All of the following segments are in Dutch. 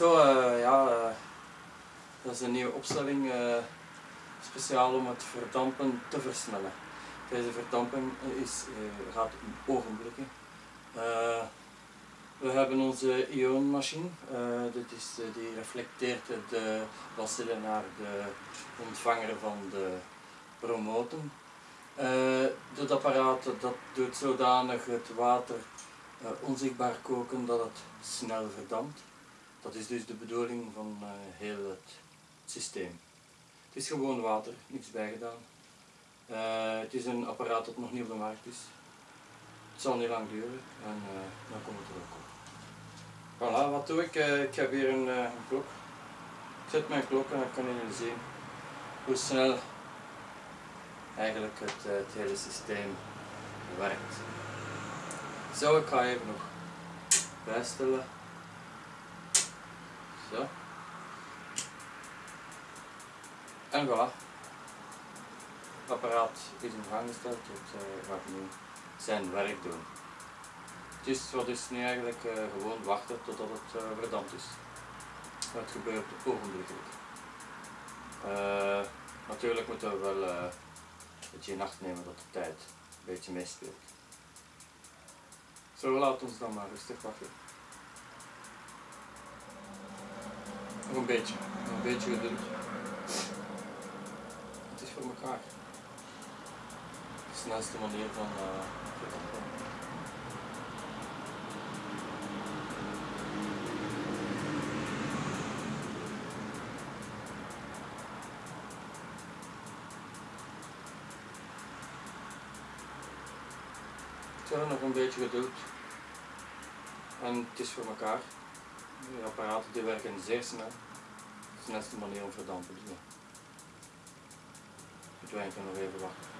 Zo, uh, ja, uh, dat is een nieuwe opstelling uh, speciaal om het verdampen te versnellen. Deze verdamping is, gaat in ogenblikken. we hebben onze ionmachine, dit is, die reflecteert de bacillen naar de ontvanger van de promoten. dit apparaat dat doet zodanig het water onzichtbaar koken dat het snel verdampt. Dat is dus de bedoeling van uh, heel het systeem. Het is gewoon water, niks bijgedaan. Uh, het is een apparaat dat nog niet op de markt is. Het zal niet lang duren en uh, dan komt het er ook op. Voilà, wat doe ik? ik heb hier een, klok. Ik zet mijn klok en dan kan je zien hoe snel eigenlijk het, het hele systeem werkt. Zo, ik ga even nog bijstellen. Zo. En voilà. Het apparaat is in gang gesteld, het uh, gaat nu zijn werk doen. Dus wat is nu eigenlijk uh, gewoon wachten totdat het uh, verdampt is. Het gebeurt ogenblikkelijk. Uh, natuurlijk moeten we wel een beetje in acht nemen dat de tijd een beetje meespeelt. Zo, laat ons dan maar rustig wachten. Een beetje. Een beetje geduld. Het is voor elkaar. De snelste manier van uh, nog een beetje geduld. En het is voor elkaar. Apparaten die werken zeer snel. De snelste manier om verdampen te doen. Moeten wij nog even wachten.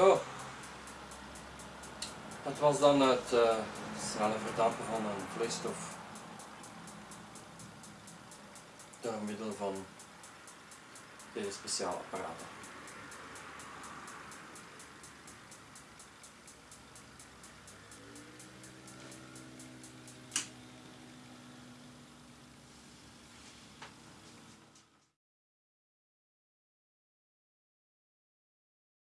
Zo. Dat was dan het uh, snelle verdampen van een vloeistof door middel van deze speciale apparaten.